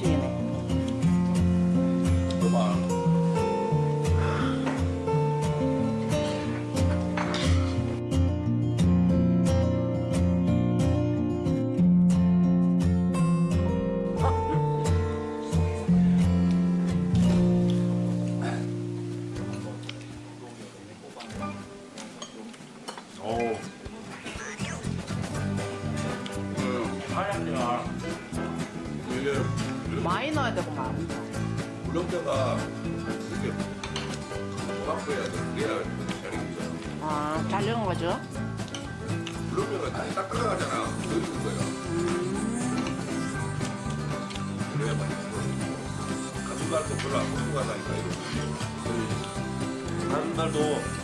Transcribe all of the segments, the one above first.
그게 초 다시 딱딱하잖아. 더 익은 거야. 그래야 맛있는 거. 가슴살도 별로 안 고소하다니까 이런 다른 날도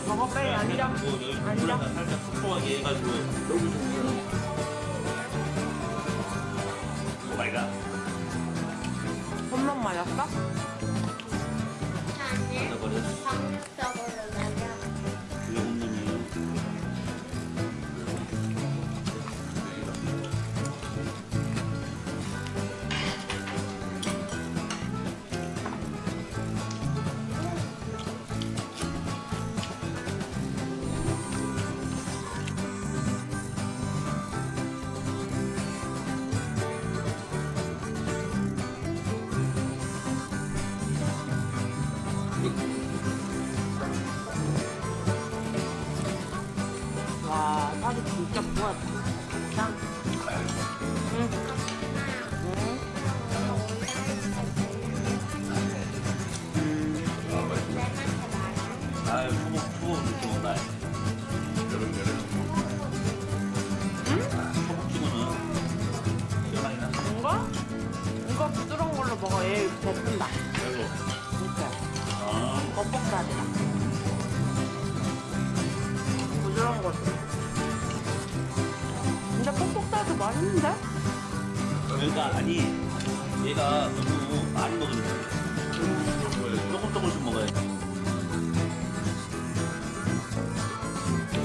먹어 빨리 아니라. 뭐 여기 아니라. 불에다 살짝 촉촉하게 해가지고 맛있는데? 그러니까 아니 얘가 너무 많이 먹으면 조금 조금씩 먹어야 돼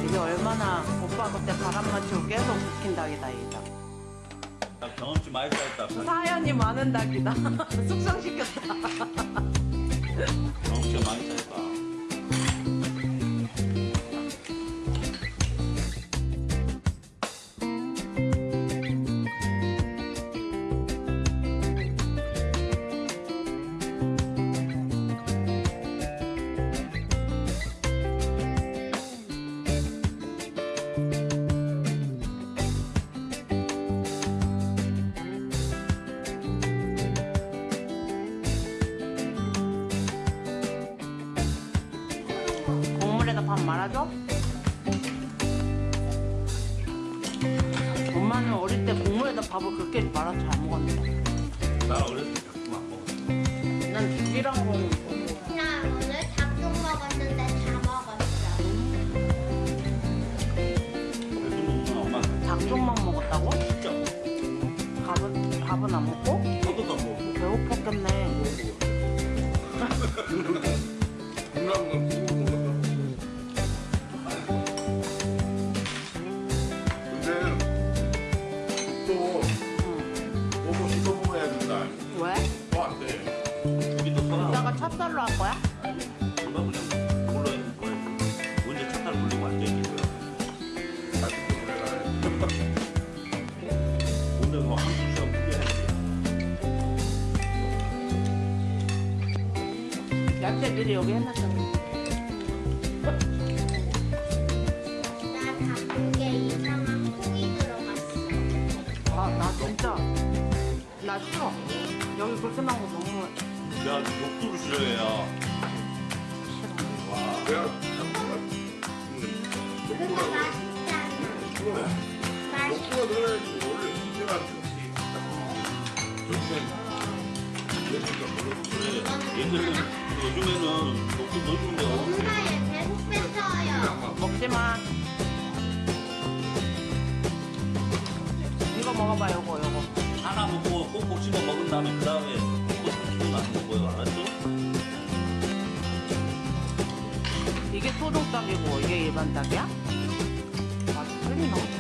이게 얼마나 오빠 그때 바람 맞추고 계속 시킨 닭이다, 이 닭. 나 경험치 많이 쌓였다 사연이 많은 닭이다. 숙성시켰다. 경험치가 많이 쌓였다 말아줘? 엄마는 어릴 때 국물에다 밥을 그렇게 말아서 잘 먹었 찹쌀로 할 거야? 누가 그냥 몰라 돌리고 앉아있겠어요 다시 또 그래라. 오늘 뭐 한두 시간 풀려야지 야채 미리 여기 해놨잖아. 맛있잖아. 맛있 녹두가 들어야지 원래 이제만 요즘엔 얘네가 별로 그래 얘들은 요즘에는 녹두 넣어주는 데가 없어 엄마의 배속 뱉어요. 먹지 마. 이거 먹을 먹어봐 요거 요거. 하나 먹고 꼭꼭 씹어 먹은 다음에 그 다음에 또 삼키고 나서 먹어요. 알았죠? 이게 소독닭이고 이게 일반 닭이야? 맛이 틀리나?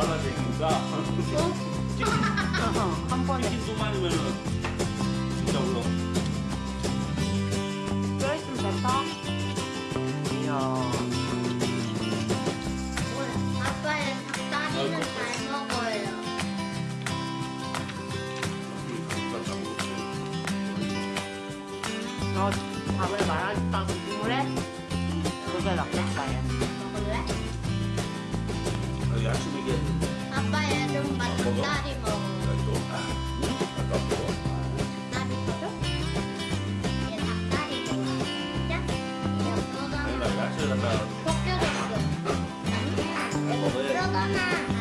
발라지니까 치킨, 한 번에 치킨 소만이면은 진짜 울어. 뼈 있으면 됐다. 이야. 아빠의 닭다리는 잘 먹어요. 너 밥을 말아줄까 국물에? 그게 낫겠다 얘. 아, 야식 얘기했는데. 아빠 얘좀 닭다리 먹어. 닭다리 먹어? 얘 닭다리 좋아해. 진짜? 얘 먹어가 야채 갖다 벗겨졌어. 먹어야.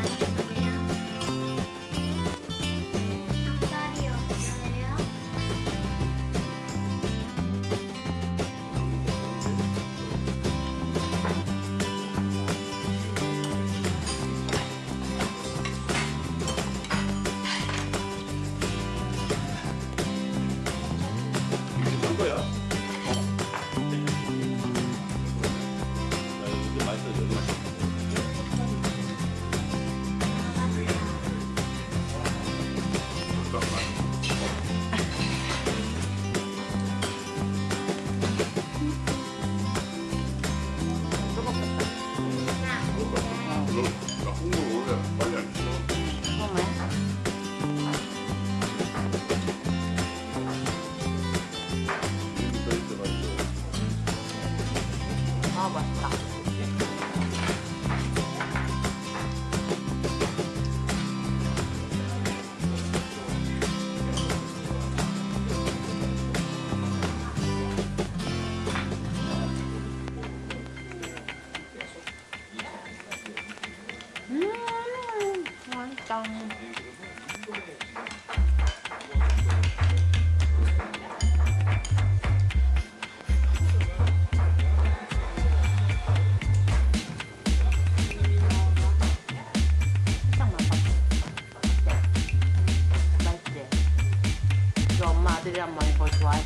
나 국물 원래 빨리 안 줘. 처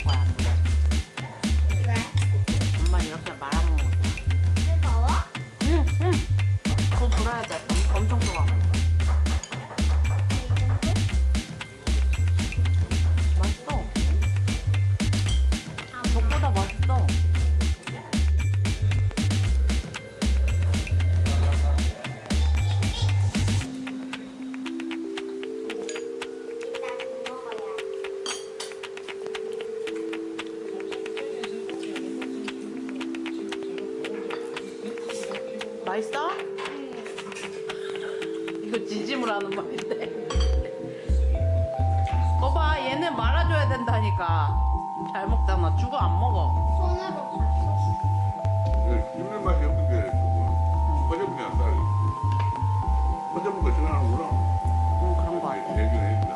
말이 이거 지짐을 하는 말인데. 거봐, 얘는 말아줘야 된다니까. 잘 먹잖아. 죽어 안 먹어. 손으로 봤어. 씹는 맛이 없는 게 조금 퍼져보면 안 따르. 퍼져본 거 싫어하는구나. 응, 그런 거 같아. 얘기는 해준다.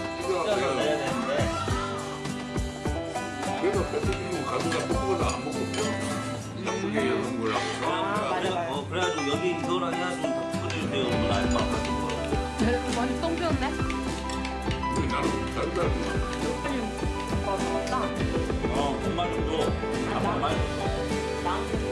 이거 그냥 내야 되는데 그래서 뱃속이고 가슴가 뽀뽀를 안 먹고 이쁘게 여는 거라고 아, 맞아, 맞아. 어, 그래가지고 여기 이거랑 해가지고 그러면 알마 가지고 많이 똥 피웠네? 나는 다른 사람 어 먹었다 어 엄마 정도 아빠 많이 줬어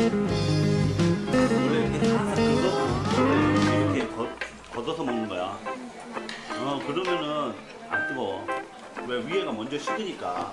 원래 이렇게 원래 이렇게 걷, 걷어서 먹는 거야. 어 그러면은 안 뜨거워. 왜 위에가 먼저 식으니까.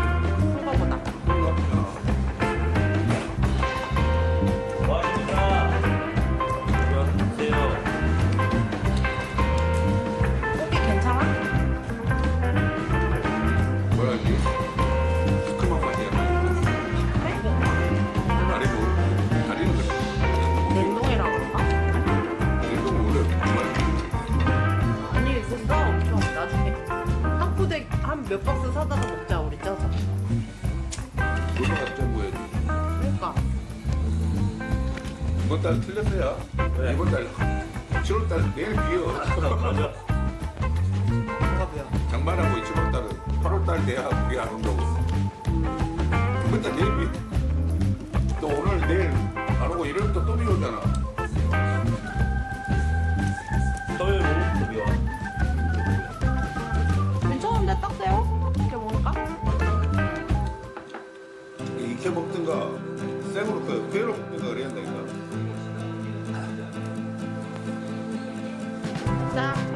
몇 박스 사다가 먹자 우리 쪄서 놀러갔자 뭐야 그러니까. 이번 달 틀렸어요. 왜? 이번 달. 7월 달 내일 비어 아, 맞아. 그러니까 장만하고 7월 달은. 8월 달 돼야 우리 안 온다고. 이번 달 내일 비또 오늘 내일 안 오고 이러면 또또 비 오잖아. 이렇게 먹든가 생으로 그 괴로 먹든가 그래야 된다니까. 자.